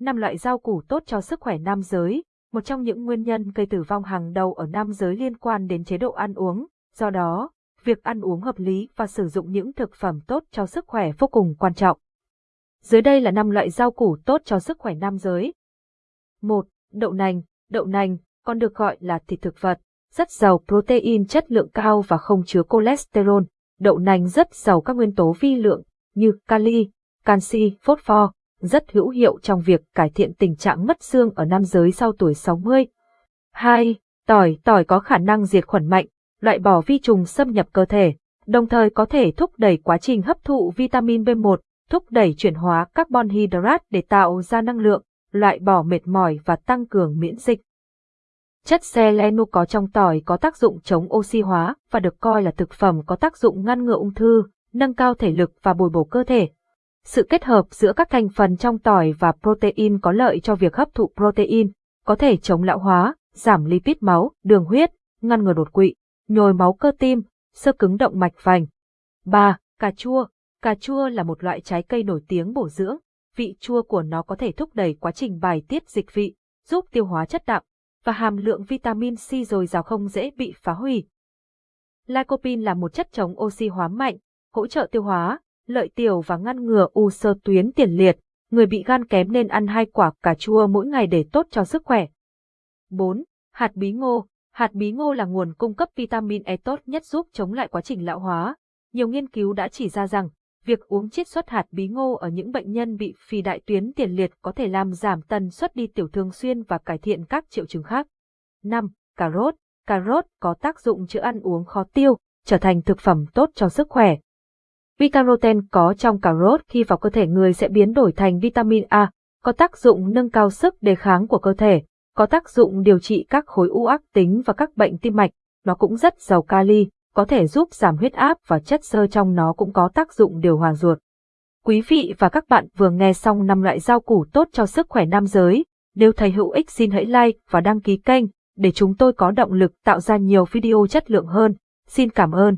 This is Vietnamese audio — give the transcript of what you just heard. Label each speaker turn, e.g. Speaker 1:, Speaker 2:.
Speaker 1: năm loại rau củ tốt cho sức khỏe nam giới, một trong những nguyên nhân gây tử vong hàng đầu ở nam giới liên quan đến chế độ ăn uống. Do đó, việc ăn uống hợp lý và sử dụng những thực phẩm tốt cho sức khỏe vô cùng quan trọng. Dưới đây là 5 loại rau củ tốt cho sức khỏe nam giới. 1. Đậu nành. Đậu nành, còn được gọi là thịt thực vật, rất giàu protein chất lượng cao và không chứa cholesterol. Đậu nành rất giàu các nguyên tố vi lượng như kali, canxi, phosphor, rất hữu hiệu trong việc cải thiện tình trạng mất xương ở nam giới sau tuổi 60. 2. Tỏi Tỏi có khả năng diệt khuẩn mạnh, loại bỏ vi trùng xâm nhập cơ thể, đồng thời có thể thúc đẩy quá trình hấp thụ vitamin B1, thúc đẩy chuyển hóa carbon hydrate để tạo ra năng lượng, loại bỏ mệt mỏi và tăng cường miễn dịch. Chất selenu có trong tỏi có tác dụng chống oxy hóa và được coi là thực phẩm có tác dụng ngăn ngừa ung thư, nâng cao thể lực và bồi bổ cơ thể. Sự kết hợp giữa các thành phần trong tỏi và protein có lợi cho việc hấp thụ protein, có thể chống lão hóa, giảm lipid máu, đường huyết, ngăn ngừa đột quỵ, nhồi máu cơ tim, sơ cứng động mạch vành. 3. Cà chua Cà chua là một loại trái cây nổi tiếng bổ dưỡng, vị chua của nó có thể thúc đẩy quá trình bài tiết dịch vị, giúp tiêu hóa chất đạm, và hàm lượng vitamin C dồi dào không dễ bị phá hủy. Lycopene là một chất chống oxy hóa mạnh, hỗ trợ tiêu hóa, lợi tiểu và ngăn ngừa u sơ tuyến tiền liệt. Người bị gan kém nên ăn hai quả cà chua mỗi ngày để tốt cho sức khỏe. 4. Hạt bí ngô Hạt bí ngô là nguồn cung cấp vitamin E tốt nhất giúp chống lại quá trình lão hóa. Nhiều nghiên cứu đã chỉ ra rằng, việc uống chiết xuất hạt bí ngô ở những bệnh nhân bị phì đại tuyến tiền liệt có thể làm giảm tần suất đi tiểu thường xuyên và cải thiện các triệu chứng khác. 5. Cà rốt Cà rốt có tác dụng chữa ăn uống khó tiêu, trở thành thực phẩm tốt cho sức khỏe. Vicaroten có trong cà rốt khi vào cơ thể người sẽ biến đổi thành vitamin A, có tác dụng nâng cao sức đề kháng của cơ thể, có tác dụng điều trị các khối u ác tính và các bệnh tim mạch. Nó cũng rất giàu kali, có thể giúp giảm huyết áp và chất xơ trong nó cũng có tác dụng điều hòa ruột. Quý vị và các bạn vừa nghe xong 5 loại rau củ tốt cho sức khỏe nam giới. Nếu thấy hữu ích xin hãy like và đăng ký kênh để chúng tôi có động lực tạo ra nhiều video chất lượng hơn. Xin cảm ơn.